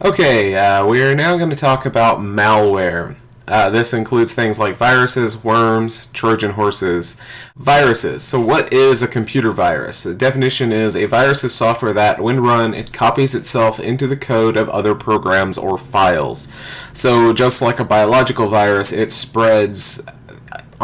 Okay, uh, we are now going to talk about malware. Uh, this includes things like viruses, worms, Trojan horses. Viruses. So what is a computer virus? The definition is a virus is software that, when run, it copies itself into the code of other programs or files. So just like a biological virus, it spreads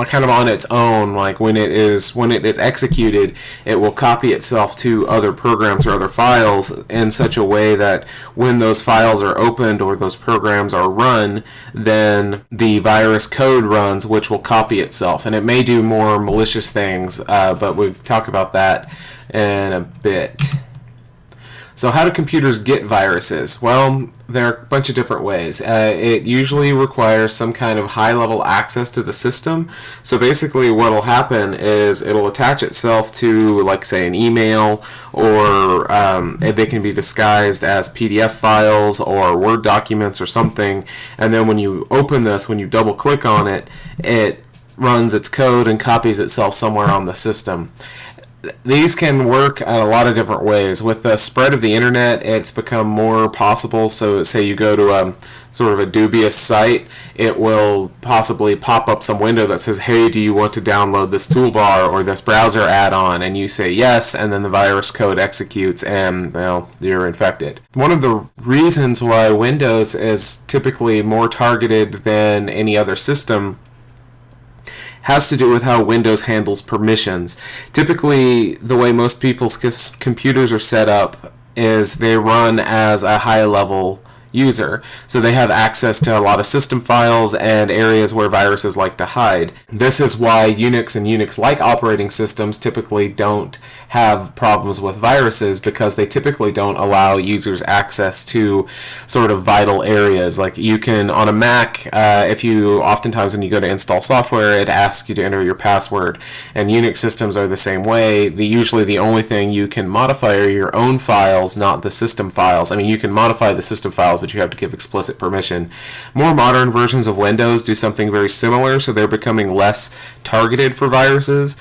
kind of on its own like when it is when it is executed it will copy itself to other programs or other files in such a way that when those files are opened or those programs are run then the virus code runs which will copy itself and it may do more malicious things uh, but we'll talk about that in a bit so how do computers get viruses? Well, there are a bunch of different ways. Uh, it usually requires some kind of high-level access to the system. So basically what will happen is it'll attach itself to, like, say, an email, or um, they can be disguised as PDF files or Word documents or something. And then when you open this, when you double-click on it, it runs its code and copies itself somewhere on the system these can work a lot of different ways. With the spread of the internet, it's become more possible. So, say you go to a sort of a dubious site, it will possibly pop up some window that says, "Hey, do you want to download this toolbar or this browser add-on?" And you say yes, and then the virus code executes, and well, you're infected. One of the reasons why Windows is typically more targeted than any other system has to do with how Windows handles permissions. Typically, the way most people's computers are set up is they run as a high level user. So they have access to a lot of system files and areas where viruses like to hide. This is why Unix and Unix-like operating systems typically don't have problems with viruses because they typically don't allow users access to sort of vital areas. Like you can, on a Mac, uh, if you, oftentimes when you go to install software, it asks you to enter your password. And Unix systems are the same way. The, usually the only thing you can modify are your own files, not the system files. I mean, you can modify the system files files, but you have to give explicit permission. More modern versions of Windows do something very similar, so they're becoming less targeted for viruses.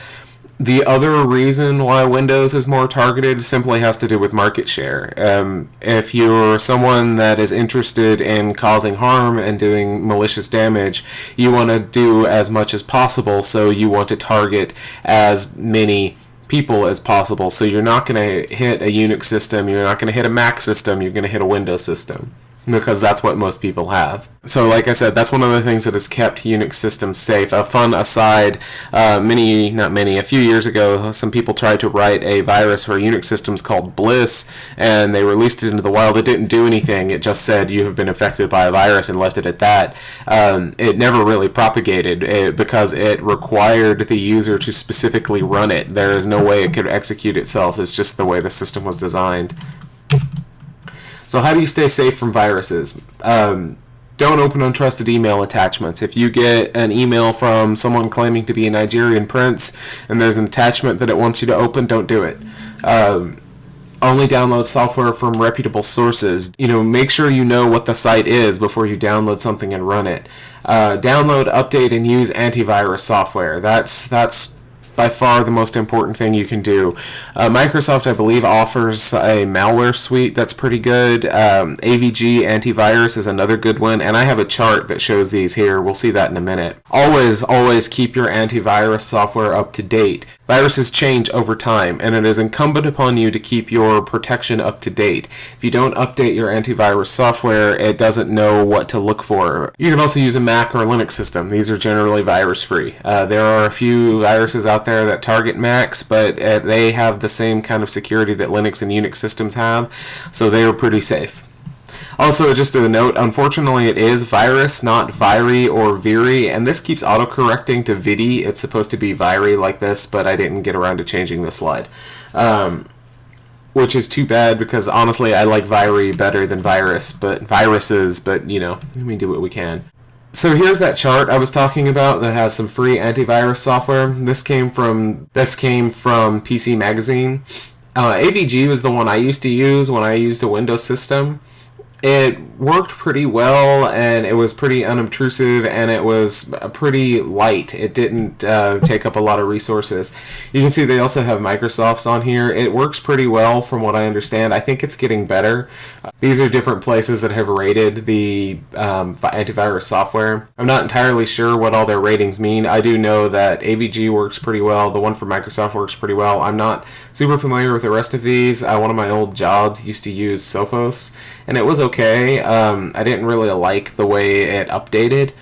The other reason why Windows is more targeted simply has to do with market share. Um, if you're someone that is interested in causing harm and doing malicious damage, you want to do as much as possible, so you want to target as many people as possible. So you're not going to hit a Unix system, you're not going to hit a Mac system, you're going to hit a Windows system because that's what most people have. So like I said, that's one of the things that has kept Unix systems safe. A fun aside, uh, many, not many, a few years ago, some people tried to write a virus for Unix systems called Bliss, and they released it into the wild. It didn't do anything. It just said you have been infected by a virus and left it at that. Um, it never really propagated it, eh, because it required the user to specifically run it. There is no way it could execute itself. It's just the way the system was designed. So how do you stay safe from viruses? Um, don't open untrusted email attachments. If you get an email from someone claiming to be a Nigerian prince and there's an attachment that it wants you to open, don't do it. Um, only download software from reputable sources. You know, make sure you know what the site is before you download something and run it. Uh, download, update, and use antivirus software. That's that's by far the most important thing you can do. Uh, Microsoft, I believe, offers a malware suite that's pretty good. Um, AVG antivirus is another good one, and I have a chart that shows these here. We'll see that in a minute. Always, always keep your antivirus software up to date. Viruses change over time, and it is incumbent upon you to keep your protection up to date. If you don't update your antivirus software, it doesn't know what to look for. You can also use a Mac or Linux system. These are generally virus-free. Uh, there are a few viruses out there that target Macs, but uh, they have the same kind of security that Linux and Unix systems have, so they are pretty safe. Also, just a note, unfortunately it is virus, not viri or viri, and this keeps autocorrecting to vidi. It's supposed to be viri like this, but I didn't get around to changing the slide. Um, which is too bad because honestly I like viri better than virus, but viruses, but you know, we do what we can. So here's that chart I was talking about that has some free antivirus software. This came from this came from PC Magazine. Uh, AVG was the one I used to use when I used a Windows system. It worked pretty well and it was pretty unobtrusive and it was pretty light. It didn't uh, take up a lot of resources. You can see they also have Microsoft's on here. It works pretty well from what I understand. I think it's getting better. These are different places that have rated the um, antivirus software. I'm not entirely sure what all their ratings mean. I do know that AVG works pretty well. The one for Microsoft works pretty well. I'm not super familiar with the rest of these. Uh, one of my old jobs used to use Sophos and it was okay. Um, I didn't really like the way it updated,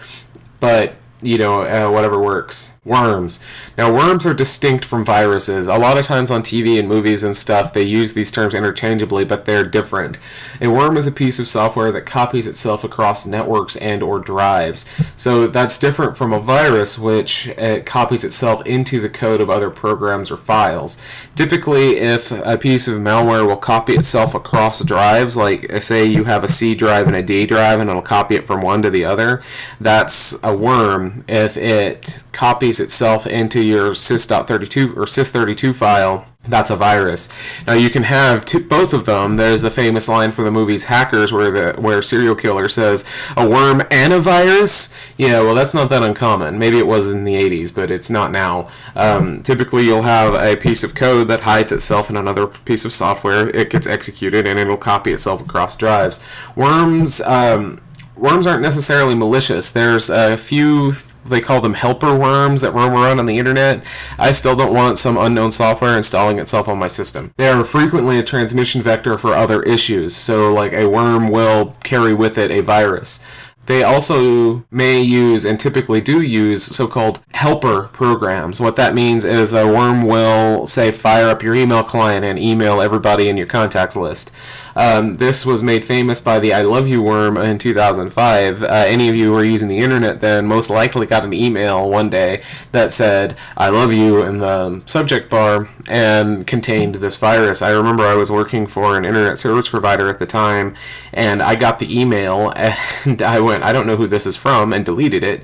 but you know, uh, whatever works. Worms. Now, worms are distinct from viruses. A lot of times on TV and movies and stuff, they use these terms interchangeably, but they're different. A worm is a piece of software that copies itself across networks and or drives. So that's different from a virus, which uh, copies itself into the code of other programs or files. Typically, if a piece of malware will copy itself across drives, like uh, say you have a C drive and a D drive, and it'll copy it from one to the other, that's a worm if it copies itself into your sys.32 or sys32 file that's a virus. Now you can have both of them. There's the famous line from the movies Hackers, where the where Cereal Killer says a worm and a virus. Yeah, well that's not that uncommon. Maybe it was in the 80s, but it's not now. Um, typically, you'll have a piece of code that hides itself in another piece of software. It gets executed, and it'll copy itself across drives. Worms. Um, worms aren't necessarily malicious. There's a few they call them helper worms that roam around on the internet. I still don't want some unknown software installing itself on my system. They are frequently a transmission vector for other issues, so like a worm will carry with it a virus. They also may use and typically do use so-called helper programs. What that means is the worm will say fire up your email client and email everybody in your contacts list. Um, this was made famous by the I Love You worm in 2005. Uh, any of you who are using the internet then most likely got an email one day that said I love you in the subject bar and contained this virus. I remember I was working for an internet service provider at the time and I got the email and I went, I don't know who this is from, and deleted it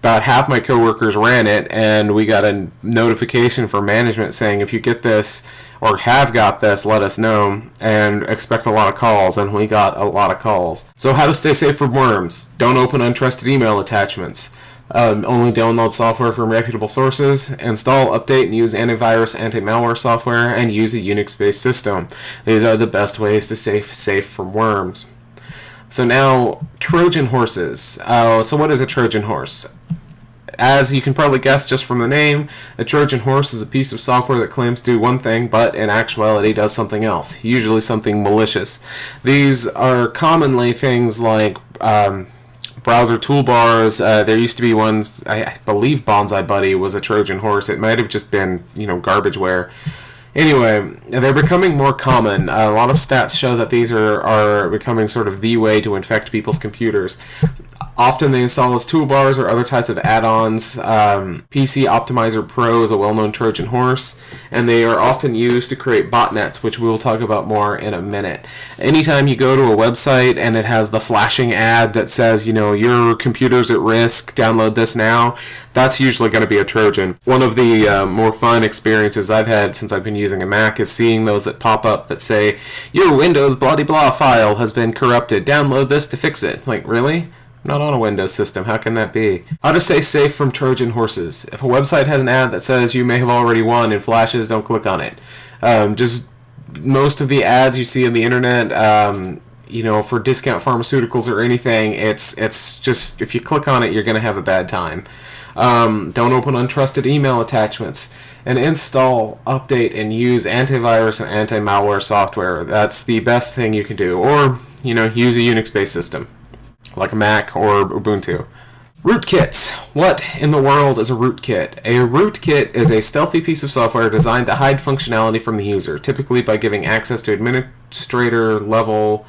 about half my coworkers ran it, and we got a notification from management saying if you get this or have got this, let us know and expect a lot of calls. And we got a lot of calls. So, how to stay safe from worms? Don't open untrusted email attachments. Um, only download software from reputable sources, install, update, and use antivirus, anti-malware software, and use a Unix-based system. These are the best ways to stay safe from worms. So now, Trojan horses. Uh, so what is a Trojan horse? As you can probably guess just from the name, a Trojan horse is a piece of software that claims to do one thing, but in actuality does something else, usually something malicious. These are commonly things like um, browser toolbars. Uh, there used to be ones, I, I believe BonziBuddy was a Trojan horse. It might have just been, you know, garbageware. Anyway, they're becoming more common. a lot of stats show that these are, are becoming sort of the way to infect people's computers. Often they install as toolbars or other types of add-ons. Um, PC Optimizer Pro is a well-known Trojan horse, and they are often used to create botnets, which we will talk about more in a minute. Anytime you go to a website and it has the flashing ad that says, you know, your computer's at risk, download this now, that's usually going to be a Trojan. One of the uh, more fun experiences I've had since I've been using a Mac is seeing those that pop up that say, your Windows blah blah file has been corrupted, download this to fix it. Like, really? Not on a Windows system. How can that be? How to stay safe from Trojan horses. If a website has an ad that says you may have already won and flashes, don't click on it. Um, just most of the ads you see on the internet, um, you know, for discount pharmaceuticals or anything, it's it's just if you click on it, you're going to have a bad time. Um, don't open untrusted email attachments. And install, update, and use antivirus and anti-malware software. That's the best thing you can do. Or, you know, use a Unix-based system like Mac or Ubuntu. Rootkits. What in the world is a rootkit? A rootkit is a stealthy piece of software designed to hide functionality from the user, typically by giving access to administrator level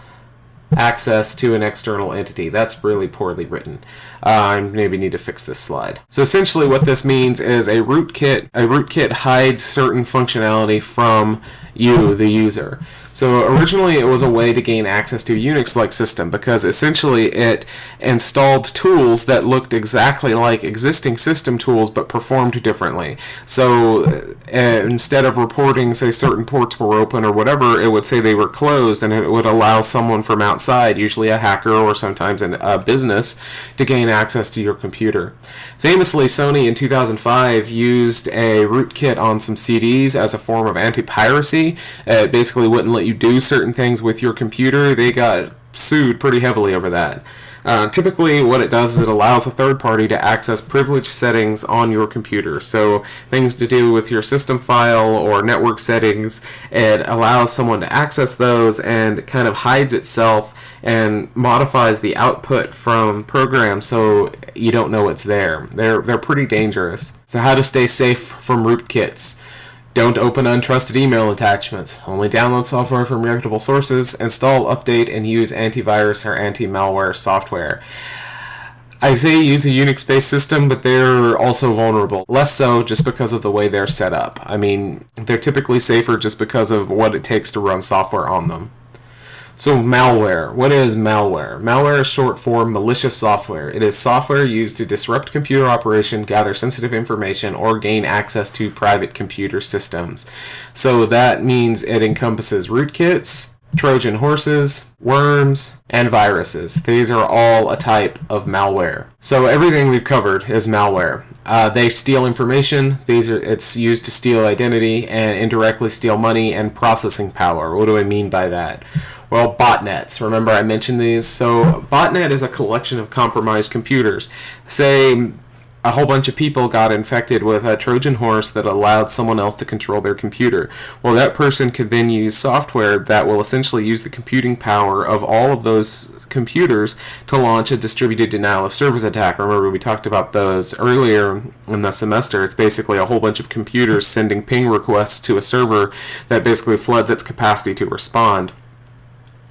access to an external entity. That's really poorly written. Uh, I maybe need to fix this slide. So essentially what this means is a rootkit, a rootkit hides certain functionality from you, the user. So originally it was a way to gain access to a Unix-like system because essentially it installed tools that looked exactly like existing system tools but performed differently. So uh, instead of reporting, say, certain ports were open or whatever, it would say they were closed and it would allow someone from outside, usually a hacker or sometimes a business, to gain access to your computer. Famously, Sony in 2005 used a rootkit on some CDs as a form of anti-piracy. It basically wouldn't let you do certain things with your computer. They got sued pretty heavily over that. Uh, typically, what it does is it allows a third party to access privilege settings on your computer. So, things to do with your system file or network settings, it allows someone to access those and kind of hides itself and modifies the output from programs so you don't know it's there. They're, they're pretty dangerous. So, how to stay safe from rootkits. Don't open untrusted email attachments. Only download software from reputable sources. Install, update, and use antivirus or anti-malware software. I say use a Unix-based system, but they're also vulnerable. Less so just because of the way they're set up. I mean, they're typically safer just because of what it takes to run software on them. So malware. What is malware? Malware is short for malicious software. It is software used to disrupt computer operation, gather sensitive information, or gain access to private computer systems. So that means it encompasses rootkits, Trojan horses, worms, and viruses. These are all a type of malware. So everything we've covered is malware. Uh, they steal information. These are it's used to steal identity and indirectly steal money and processing power. What do I mean by that? Well, botnets. Remember I mentioned these? So, botnet is a collection of compromised computers. Say a whole bunch of people got infected with a Trojan horse that allowed someone else to control their computer. Well, that person could then use software that will essentially use the computing power of all of those computers to launch a distributed denial of service attack. Remember, we talked about those earlier in the semester. It's basically a whole bunch of computers sending ping requests to a server that basically floods its capacity to respond.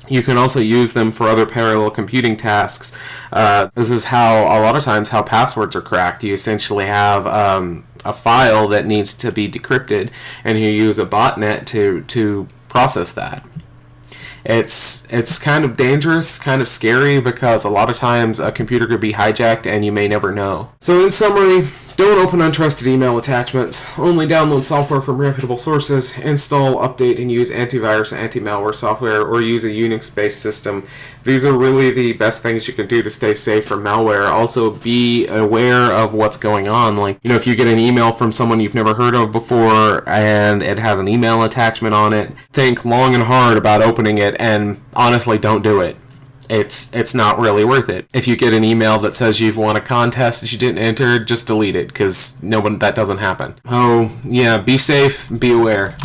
You can also use them for other parallel computing tasks. Uh, this is how a lot of times how passwords are cracked. You essentially have um, a file that needs to be decrypted, and you use a botnet to to process that. It's it's kind of dangerous, kind of scary because a lot of times a computer could be hijacked and you may never know. So in summary, don't open untrusted email attachments. Only download software from reputable sources. Install, update, and use antivirus anti-malware software or use a Unix-based system. These are really the best things you can do to stay safe from malware. Also, be aware of what's going on. Like, you know, if you get an email from someone you've never heard of before and it has an email attachment on it, think long and hard about opening it and honestly don't do it it's it's not really worth it. If you get an email that says you've won a contest that you didn't enter, just delete it because no one that doesn't happen. Oh yeah, be safe, be aware.